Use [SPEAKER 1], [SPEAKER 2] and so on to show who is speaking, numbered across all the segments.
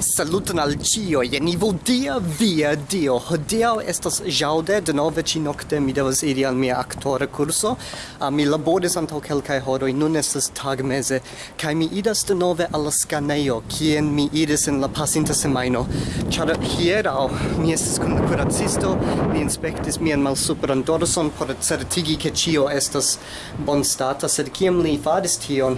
[SPEAKER 1] Saluton al cio, jen ivo dia via dio. Hodiau estas jaude, de nove ci nocte mi devas iri al mia actore curso. Uh, ah, mi laboris antau kelkaj horoi, nun estas tagmeze kaj mi idas de nove al la skanejo, kien mi iris in la pasinta semaino. Char hierau, mi estes con la curacisto, mi inspektis mian malsupran dorson por certigi che cio estas bonstata, sed kiam li faris tion,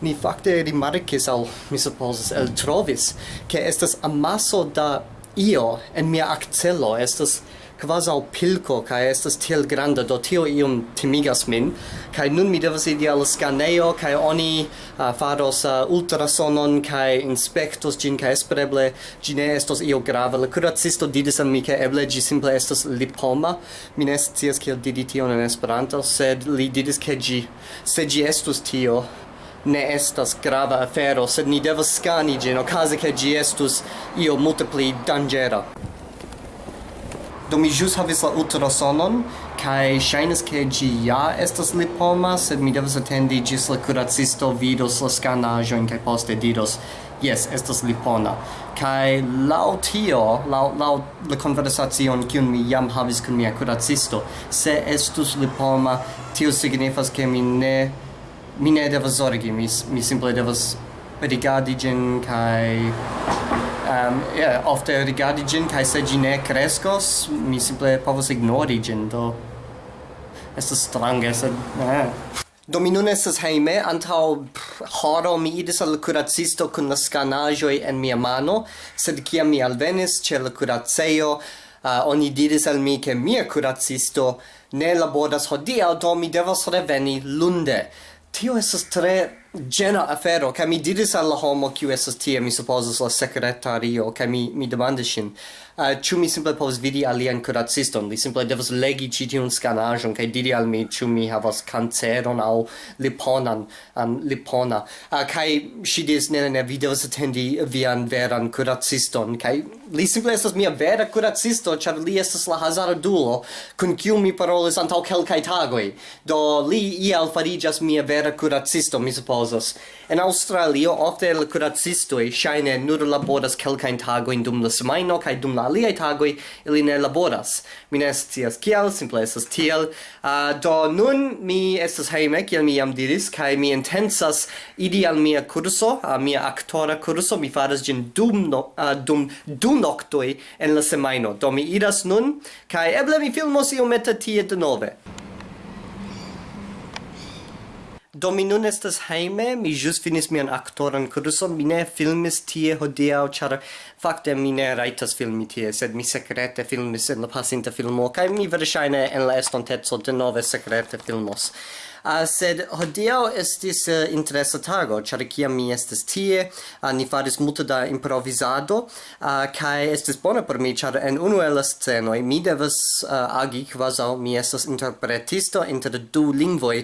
[SPEAKER 1] ni fakte rimarkis al mi supposas el trovis ke estas amaso da io en mia accelo estas quasi al pilco kai estas tiel granda do tio iom timigas min kai nun mi devas idi al scaneo kai oni uh, faros uh, ultrasonon kai inspectos gin kai espereble gi estos io grave la curacisto didis al mi ke eble gi simple estos lipoma. Mi ne scias kiel didi tion en Esperanto sed li didis ke gi se gi estus tio ne estas grava afero, sed ni devas scani gin, ocase che gi estus io multipli dangera. Do mi jus havis la ultrasonon, kai shainas ke gi ja estas lipoma, sed mi devas attendi gis la curacisto vidos la scanajon, kai poste diros, yes, estas lipona. Kai lau tio, lau, lau la conversacion kiun mi jam havis kun mia curacisto, se estus lipoma, tio signifas ke mi ne mi ne devas zorgi, mi, mi simple devas rigardi gin kai um, yeah, ofte rigardi gin kai se gi ne crescos mi simple povas ignori gin do estas strange sed eh. Do mi nun estas heime, antau horo mi idis al curacisto kun la scanajoi en mia mano, sed kiam mi alvenis ce la curaceo, uh, oni diris al mi ke mia curacisto ne laboras hodiaŭ, do mi devas reveni lunde. Tio essas três gena afero ca mi diris al la homo kiu estas tie mi supposas la sekretario ca mi mi demandis ŝin. Uh, mi simple povas vidi alian kuraciston? Li simple devas legi ĉi tiun skanaĵon kaj diri al mi ĉu mi havas kanceron aŭ liponan um, lipona? Uh, kaj ŝi diris ne ne ne vi devas atendi vian veran kuraciston. Kaj li simple estas mia vera kuracisto ĉar li estas la hazardulo kun kiu mi parolis antaŭ kelkaj tagoj. Do li iel fariĝas mia vera kuracisto mi supozas causas. En Australio, ofte el curacistoi shaine nur laboras kelkain tagoin dum la semaino, cae dum la aliai tagoi ili ne laboras. Mi ne scias kiel, simple estas tiel. Uh, do nun mi estas heime, kiel mi jam diris, cae mi intensas idi al mia curso, a mia actora curso, mi faras gin dum, no, uh, dum du noctoi en la semaino. Do mi iras nun, cae eble mi filmos iomete tie de nove. Do mi nun estas heime, mi ĵus finis mian aktoran kurson, mi ne filmis tie hodiaŭ, ĉar fakte mi ne rajtas filmi tie, sed mi sekrete filmis en la pasinta filmo kaj mi verŝajne en la estonteco denove sekrete filmos uh, sed hodiaŭ estis uh, interesa tago ĉar kiam mi estis tie uh, ni faris multe da improvizado uh, ah, kaj estis bona por mi ĉar en unu el la scenoj mi devas uh, agi kvazaŭ mi estas interpretisto inter du lingvoj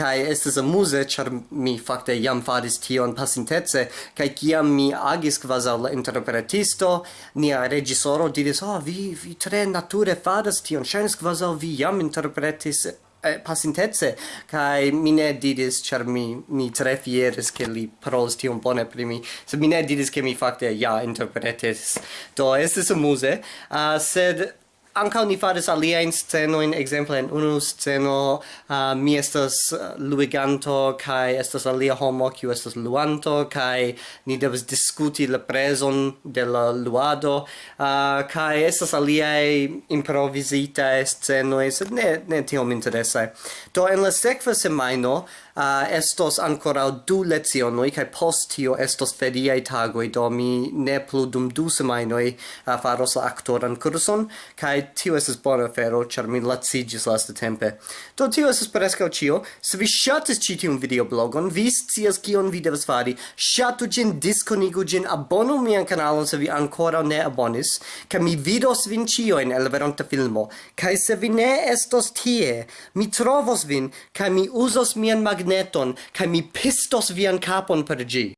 [SPEAKER 1] kaj estis amuze ĉar mi fakte jam faris tion pasintece kaj kiam mi agis kvazaŭ la interpretisto nia regisoro diris oh vi vi tre nature faras tion ŝajnas kvazaŭ vi jam interpretis eh, pasintece kai mi ne didis char mi mi tre fieres che li pros ti un bone pri mi. Se mi ne didis che mi fakte ja interpretes do es amuse uh, ah, sed Ankaŭ ni faris aliajn scenojn, ekzemple en unu sceno uh, mi estas luiganto kaj estas alia homo kiu estas luanto kaj ni devas diskuti la prezon de la luado uh, kaj estas aliaj improvizitaj scenoj, sed ne, ne tiom interesaj. Do en la sekva semajno uh, estos ancora du lezionoi, kai post tio estos feriaj tagoi, do mi ne plu dum du semainoi uh, faros la actoran curson, kai tio estas bona afero, ĉar mi lacigis lasta tempe. Do tio estas preskaŭ ĉio. Se vi ŝatis ĉi tiun videoblogon, vi scias kion vi devas fari. Ŝatu ĝin, diskonigu ĝin, abonu mian kanalon se vi ankoraŭ ne abonis, kaj mi vidos vin ĉiujn el veronta filmo. Kaj se vi ne estos tie, mi trovos vin, kaj mi uzos mian magneton, kaj mi pistos vian kapon per ĝi.